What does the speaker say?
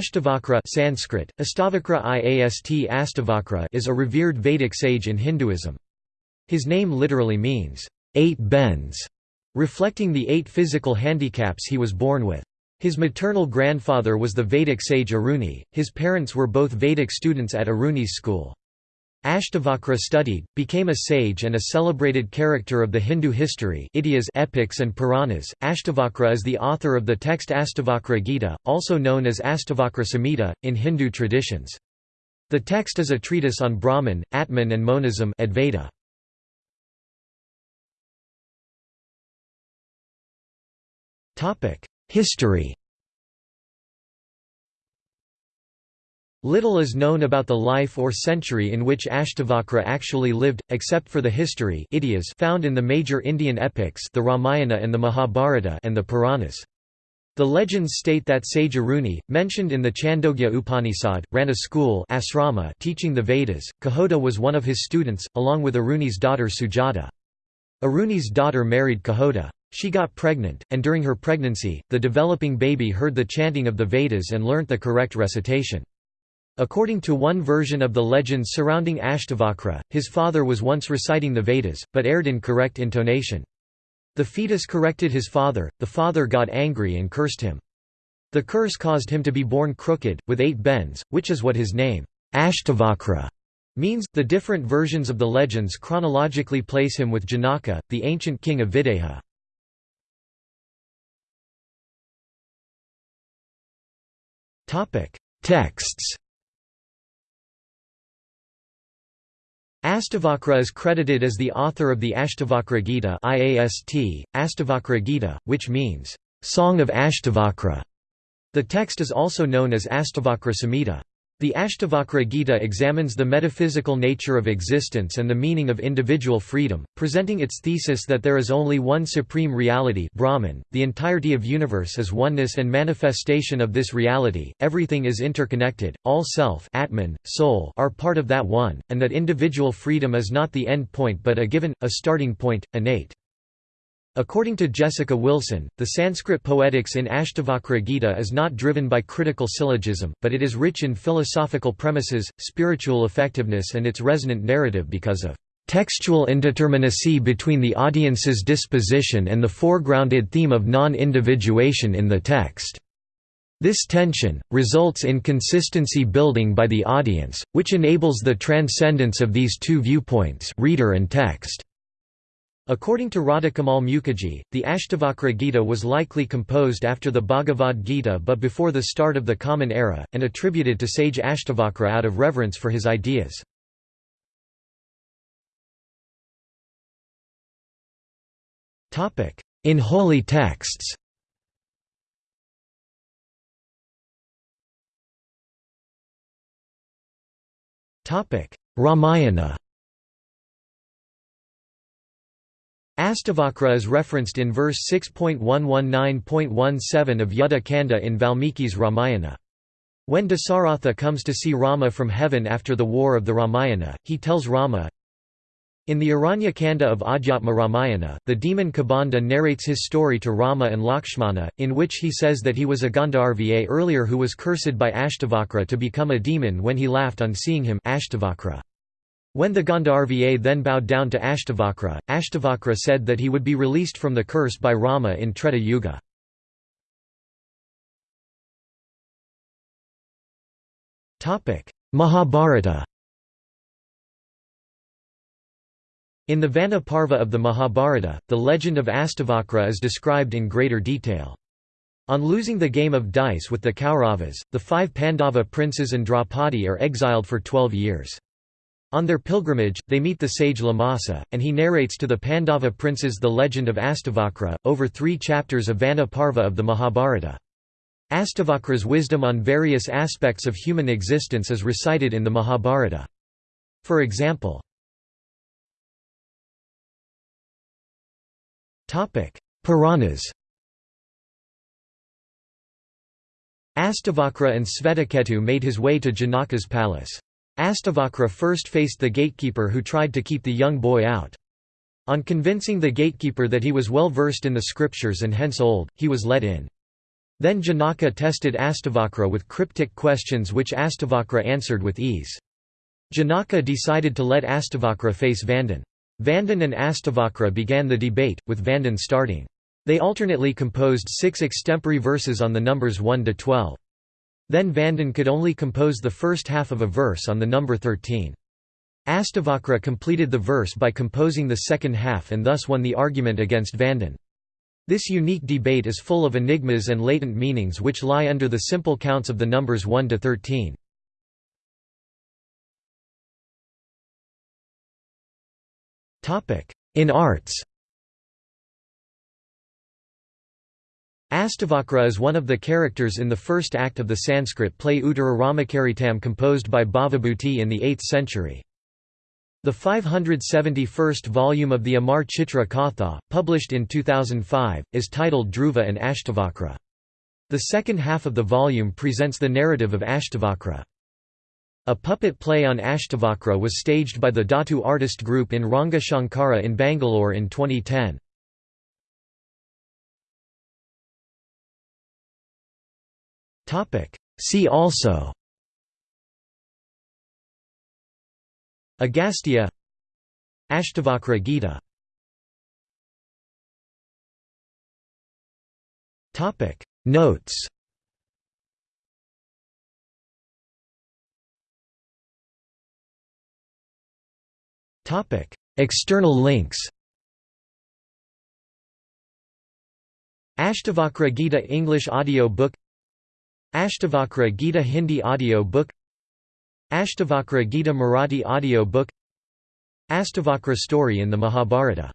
Ashtavakra Sanskrit, Astavakra Iast Astavakra is a revered Vedic sage in Hinduism. His name literally means, eight bends, reflecting the eight physical handicaps he was born with. His maternal grandfather was the Vedic sage Aruni, his parents were both Vedic students at Aruni's school. Ashtavakra studied, became a sage and a celebrated character of the Hindu history epics and Puranas. Ashtavakra is the author of the text Astavakra Gita, also known as Astavakra Samhita, in Hindu traditions. The text is a treatise on Brahman, Atman and monism Advaita. History Little is known about the life or century in which Ashtavakra actually lived, except for the history found in the major Indian epics the Ramayana and the Mahabharata and the Puranas. The legends state that sage Aruni, mentioned in the Chandogya Upanishad, ran a school asrama teaching the Vedas. Kahota was one of his students, along with Aruni's daughter Sujata. Aruni's daughter married Kahota. She got pregnant, and during her pregnancy, the developing baby heard the chanting of the Vedas and learnt the correct recitation. According to one version of the legends surrounding Ashtavakra, his father was once reciting the Vedas, but erred in correct intonation. The fetus corrected his father, the father got angry and cursed him. The curse caused him to be born crooked, with eight bends, which is what his name, Ashtavakra, means. The different versions of the legends chronologically place him with Janaka, the ancient king of Videha. Texts Astavakra is credited as the author of the Ashtavakra Gita IAST, Astavakra Gita, which means, "...song of Ashtavakra". The text is also known as Astavakra Samhita. The Ashtavakra Gita examines the metaphysical nature of existence and the meaning of individual freedom, presenting its thesis that there is only one supreme reality Brahman, the entirety of universe is oneness and manifestation of this reality, everything is interconnected, all self Atman, soul are part of that one, and that individual freedom is not the end point but a given, a starting point, innate. According to Jessica Wilson, the Sanskrit poetics in Ashtavakra Gita is not driven by critical syllogism, but it is rich in philosophical premises, spiritual effectiveness and its resonant narrative because of textual indeterminacy between the audience's disposition and the foregrounded theme of non-individuation in the text. This tension, results in consistency building by the audience, which enables the transcendence of these two viewpoints reader and text. According to Radhakamal Mukherjee, the Ashtavakra Gita was likely composed after the Bhagavad Gita but before the start of the Common Era, and attributed to sage Ashtavakra out of reverence for his ideas. In holy texts. Ramayana Astavakra is referenced in verse 6.119.17 of Yuddha Kanda in Valmiki's Ramayana. When Dasaratha comes to see Rama from heaven after the war of the Ramayana, he tells Rama, in the Aranya Kanda of Adhyatma Ramayana, the demon Kabanda narrates his story to Rama and Lakshmana, in which he says that he was a Gandharva earlier who was cursed by Ashtavakra to become a demon when he laughed on seeing him Ashtavakra. When the Gandharva then bowed down to Ashtavakra, Ashtavakra said that he would be released from the curse by Rama in Treta Yuga. Mahabharata In the Vana Parva of the Mahabharata, the legend of Astavakra is described in greater detail. On losing the game of dice with the Kauravas, the five Pandava princes and Draupadi are exiled for twelve years. On their pilgrimage, they meet the sage Lomasa, and he narrates to the Pandava princes the legend of Astavakra, over three chapters of Vana Parva of the Mahabharata. Astavakra's wisdom on various aspects of human existence is recited in the Mahabharata. For example, Puranas Astavakra and Svetaketu made his way to Janaka's palace. Astavakra first faced the gatekeeper who tried to keep the young boy out. On convincing the gatekeeper that he was well versed in the scriptures and hence old, he was let in. Then Janaka tested Astavakra with cryptic questions which Astavakra answered with ease. Janaka decided to let Astavakra face Vandan. Vandan and Astavakra began the debate, with Vandan starting. They alternately composed six extempore verses on the numbers 1 to 12. Then Vandan could only compose the first half of a verse on the number 13. Astavakra completed the verse by composing the second half and thus won the argument against Vandan. This unique debate is full of enigmas and latent meanings which lie under the simple counts of the numbers 1 to 13. In arts Astavakra is one of the characters in the first act of the Sanskrit play Uttara Ramacharitam composed by Bhavabhuti in the 8th century. The 571st volume of the Amar Chitra Katha, published in 2005, is titled Dhruva and Ashtavakra. The second half of the volume presents the narrative of Ashtavakra. A puppet play on Ashtavakra was staged by the Dhatu artist group in Ranga Shankara in Bangalore in 2010. See also. Agastya. Ashtavakra Gita. Notes. External links. Ashtavakra Gita English audio book Ashtavakra Gita Hindi audio book Ashtavakra Gita Marathi audio book Astavakra story in the Mahabharata